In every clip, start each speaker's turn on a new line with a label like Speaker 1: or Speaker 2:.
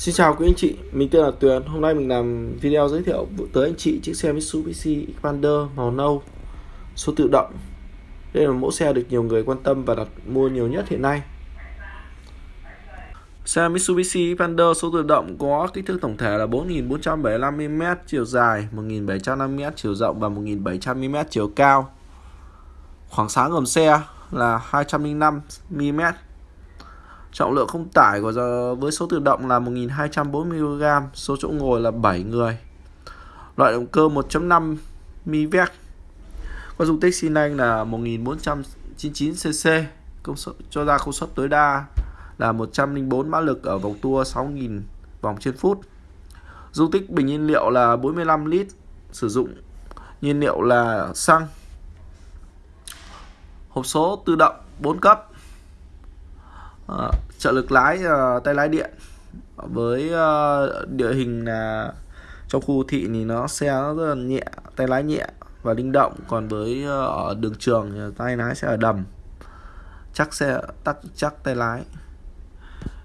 Speaker 1: Xin chào quý anh chị, mình tên là Tuyền. Hôm nay mình làm video giới thiệu tới anh chị chiếc xe Mitsubishi Xpander màu nâu số tự động. Đây là mẫu xe được nhiều người quan tâm và đặt mua nhiều nhất hiện nay. Xe Mitsubishi Xpander số tự động có kích thước tổng thể là 4.475mm chiều dài, 1.750 mm chiều rộng và 1.700mm chiều cao. Khoảng sáng gầm xe là 205mm Trọng lượng không tải của giờ với số tự động là 1240kg, số chỗ ngồi là 7 người. Loại động cơ 1.5 MiVec. Có dung tích xi lanh là 1499cc, công suất cho ra công suất tối đa là 104 mã lực ở vòng tua 6000 vòng trên phút. Dung tích bình nhiên liệu là 45 lít, sử dụng nhiên liệu là xăng. Hộp số tự động 4 cấp uh, trợ lực lái uh, tay lái điện. Với uh, địa hình là trong khu thị thì nó xe nó rất là nhẹ tay lái nhẹ và linh động. Còn với uh, ở đường trường thì tay lái sẽ ở đầm. Chắc xe tắc chắc tay lái.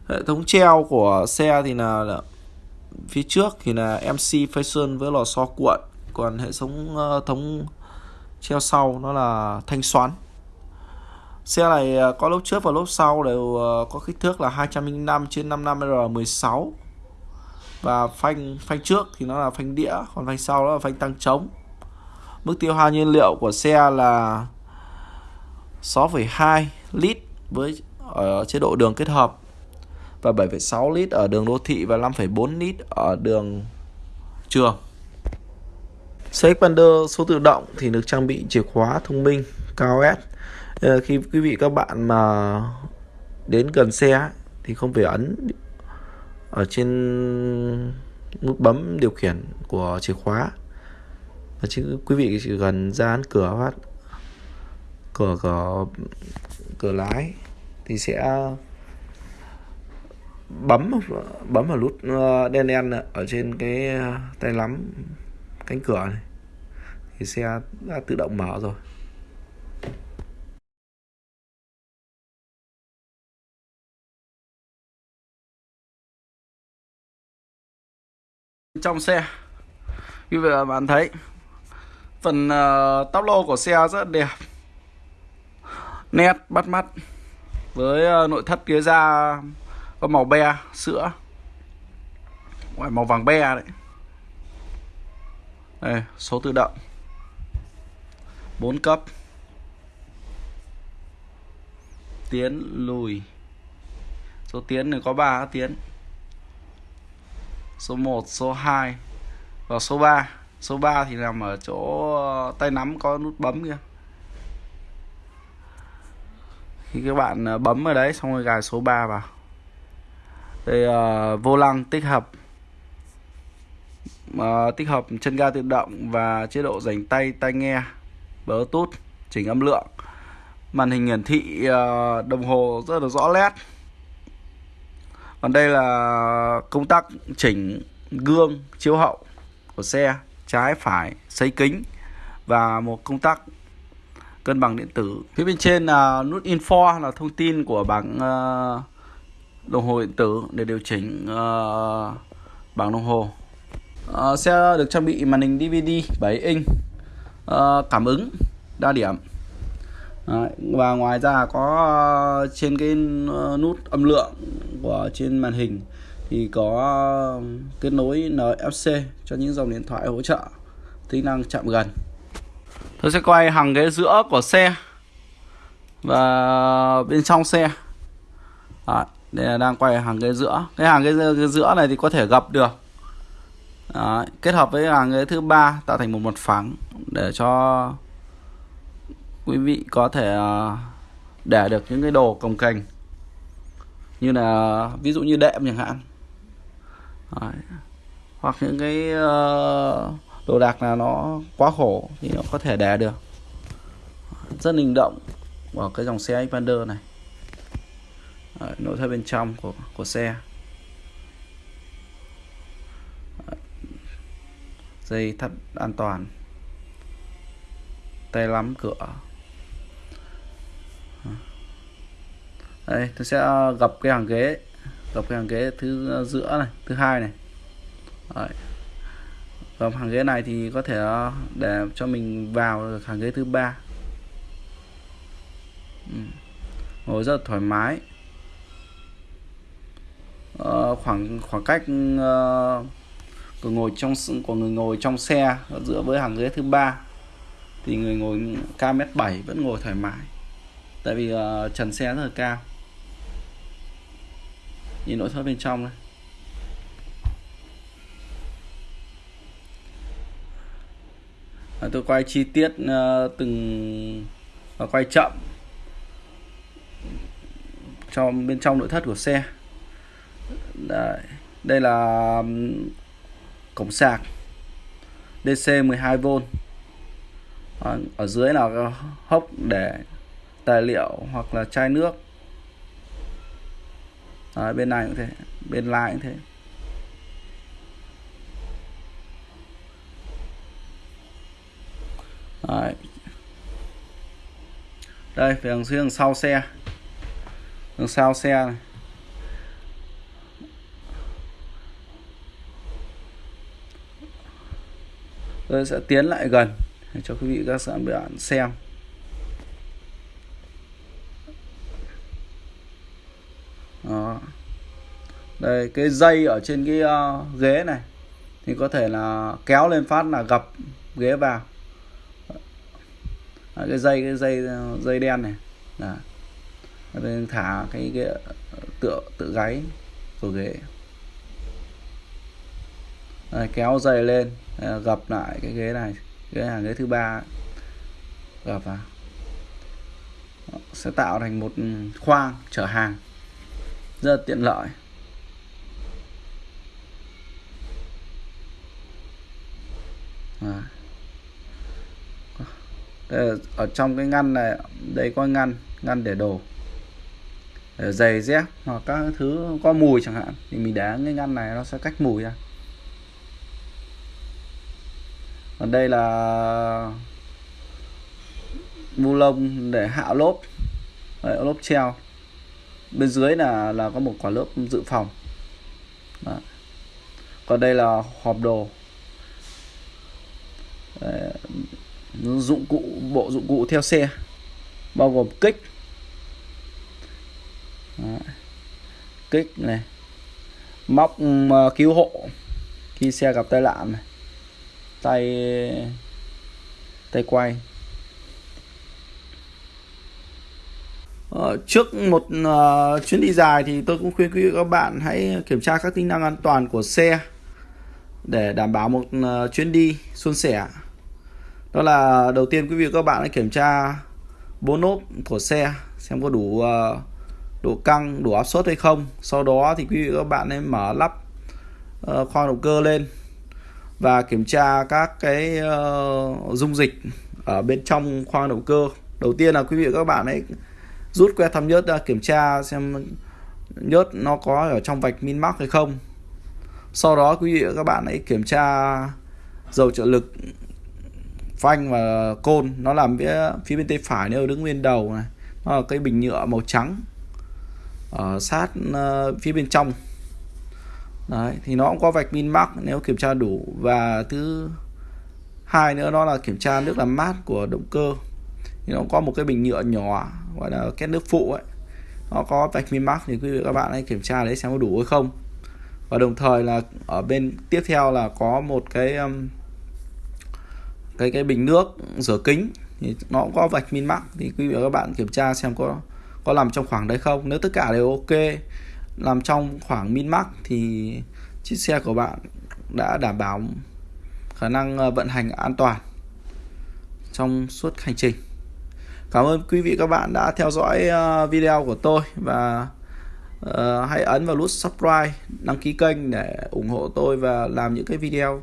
Speaker 1: Hệ thống treo của xe thì là, là phía trước thì là MC Fashion với lò xo cuộn. Còn hệ thống uh, thống treo sau nó là thanh xoắn. Xe này à, có lốp trước và lốp sau đều à, có kích thước là 205 trên 55 R16 và phanh phanh trước thì nó là phanh đĩa còn phanh sau đó là phanh tăng trống mức tiêu hao nhiên liệu của xe là 6,2 lít với ở chế độ đường kết hợp và 7,6 lít ở đường đô thị và 5,4 lít ở đường trường. Xe Xpander số tự động thì được trang bị chìa khóa thông minh KOS Ờ, Ờ, khi quý vị các bạn mà đến gần xe thì không phải ấn ở trên nút bấm điều khiển của chìa khóa. Mà chứ quý vị chỉ gần ra ấn cửa phát, cửa cửa cửa lái thì sẽ bấm bấm vào nút ờ, đen đen ở trên cái ờ, tay nắm cánh cửa này. Thì xe đã tự động mở rồi. Trong xe. Như vậy bạn thấy phần ờ, uh, tắp lô của xe rất đẹp nét bắt mắt với uh, nội thất phía ra có màu be sữa. Ngoài màu vàng be đấy. Đây số tự động. 4 cấp. Tiến lùi. Số tiến này có 3 tiến số 1 số 2 và số 3 số 3 thì nằm ở chỗ ờ, tay nắm có nút bấm kia khi các bạn ờ, bấm ở đấy xong rồi gài số 3 vào. Đây uh, vô lăng tích hợp. Uh, tích hợp chân ga tự động và chế độ dành tay tai nghe bluetooth chỉnh âm lượng. Màn hình hiển thị uh, đồng hồ rất là rõ nét còn đây là công tắc chỉnh gương chiếu hậu của xe trái phải xây kính và một công tắc cân bằng điện tử. Phía bên trên là nút info là thông tin của bảng ờ, đồng hồ điện tử để điều chỉnh ờ, bảng đồng hồ. Ờ, xe được trang bị màn hình DVD 7 inch cảm ứng đa điểm. Đấy, và ngoài ra có trên cái nút âm lượng của trên màn hình thì có um, kết nối NFC cho những dòng điện thoại hỗ trợ tính năng chạm gần. Tôi sẽ quay hàng ghế giữa của xe và bên trong xe. Đấy, đây là đang quay hàng ghế giữa. Cái hàng ghế giữa này thì có thể gập được. Đấy, kết hợp với hàng ghế thứ ba tạo thành một mặt phẳng để cho quý vị có thể ờ, để được những cái đồ cồng kềnh như là ví dụ như đệm chẳng hạn. Đấy. hoặc những cái uh, đồ đạc là nó quá khổ thì nó có thể đè được. Rất linh động của cái dòng xe Xpander này. Đấy, nội thất bên trong của của xe. Dây thắt an toàn. Tay lắm cửa. Đây tôi sẽ ờ, gập cái hàng ghế. Gập cái hàng ghế thứ ờ, giữa này thứ hai này. Đấy. và hàng ghế này thì có thể ờ, để cho mình vào được hàng ghế thứ ba. Ừ. ngồi rất là thoải mái. À, khoảng khoảng cách uh, của ngồi trong của người ngồi trong xe giữa với hàng ghế thứ ba thì người ngồi cao mét 7 vẫn ngồi thoải mái. Tại vì uh, trần xe rất là cao nhìn nội thất bên trong này à, tôi quay chi tiết uh, từng và quay chậm cho bên trong nội thất của xe. Đấy. đây là cổng sạc DC 12V ở, ở dưới là hốc để tài liệu hoặc là chai nước. Đấy, bên này cũng thế bên lại cũng thế. Đấy. đây về đằng dưới đằng sau xe. Đằng sau xe này. Tôi sẽ tiến lại gần để cho quý vị các bạn xem Đó đây cái dây ở trên cái uh, ghế này thì có thể là kéo lên phát là gập ghế vào. Đấy, cái dây cái dây ờ, dây đen này. Là thả cái, cái tựa tự gáy của ghế. Đây, kéo dây lên ờ, gập lại cái ghế này. Ghế hàng ghế thứ ba. Gập vào. Sẽ tạo thành một ừ, khoang chở hàng. Rất là tiện lợi. À. đây ở trong cái ngăn này đây có ngăn ngăn để đồ để giày dép hoặc các thứ có mùi chẳng hạn thì mình để cái ngăn này nó sẽ cách mùi ra. Còn đây là bu lông để hạ lốp. Đấy, lốp treo. Bên dưới là là có một quả lớp dự phòng. Đó. còn đây là hộp đồ. Ờ, dụng cụ bộ dụng cụ theo xe bao gồm kích Đó. kích này móc cứu hộ khi xe gặp tai nạn này tay tay quay Ờ, trước một uh, chuyến đi dài thì tôi cũng khuyên quý vị các bạn hãy kiểm tra các tính năng an toàn của xe để đảm bảo một uh, chuyến đi suôn sẻ. Đó là đầu tiên quý vị các bạn hãy kiểm tra bốn nốt của xe xem có đủ ờ, độ căng, đủ áp suất hay không. Sau đó thì quý vị các bạn hãy mở lắp ờ, khoang động cơ lên và kiểm tra các cái ờ, dung dịch ở bên trong khoang động cơ. Đầu tiên là quý vị các bạn hãy rút que thăm nhớt ra kiểm tra xem nhớt nó có ở trong vạch min max hay không sau đó quý vị và các bạn hãy kiểm tra dầu trợ lực phanh và côn. Nó làm phía phía bên tay phải nếu đứng bên đầu này. Nó là cái bình nhựa màu trắng ở sát uh, phía bên trong. Đấy, thì nó cũng có vạch min mắc nếu kiểm tra đủ. Và thứ hai nữa đó là kiểm tra nước làm mát của động cơ. Thì nó có một cái bình nhựa nhỏ gọi là két nước phụ ấy. Nó có vạch min mắc thì quý vị các bạn hãy kiểm tra đấy xem có đủ hay không. Và đồng thời là ở bên tiếp theo là có một cái um, cái cái bình nước rửa kính thì nó cũng có vạch min max thì quý vị và các bạn kiểm tra xem có có làm trong khoảng đấy không. Nếu tất cả đều ok làm trong khoảng min max thì chiếc xe của bạn đã đảm bảo khả năng ờ, vận hành an toàn trong suốt hành trình. Cảm ơn quý vị các bạn đã theo dõi ờ, video của tôi và uh, hãy ấn vào nút subscribe, đăng ký kênh để ủng hộ tôi và làm những cái video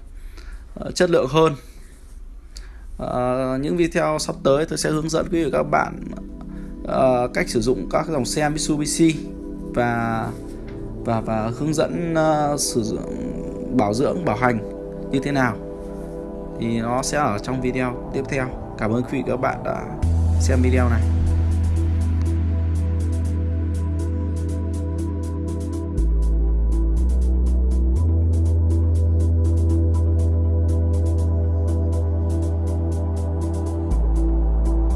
Speaker 1: uh, chất lượng hơn. Uh, những video sắp tới tôi sẽ hướng dẫn quý vị các bạn uh, cách sử dụng các dòng xe Mitsubishi và và và hướng dẫn uh, sử dụng bảo dưỡng bảo hành như thế nào. Thì nó sẽ ở trong video tiếp theo. Cảm ơn quý vị các bạn đã xem video này.